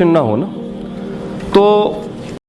Confusion ना हो ना। तो